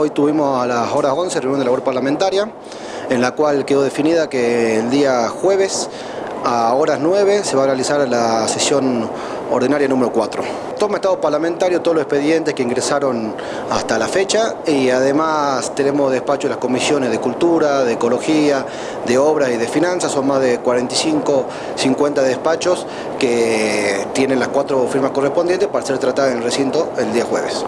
Hoy tuvimos a las horas 11 reunión de labor parlamentaria, en la cual quedó definida que el día jueves a horas 9 se va a realizar la sesión ordinaria número 4. Toma estado parlamentario todos los expedientes que ingresaron hasta la fecha y además tenemos despacho de las comisiones de Cultura, de Ecología, de Obras y de Finanzas, son más de 45, 50 despachos que tienen las cuatro firmas correspondientes para ser tratadas en el recinto el día jueves.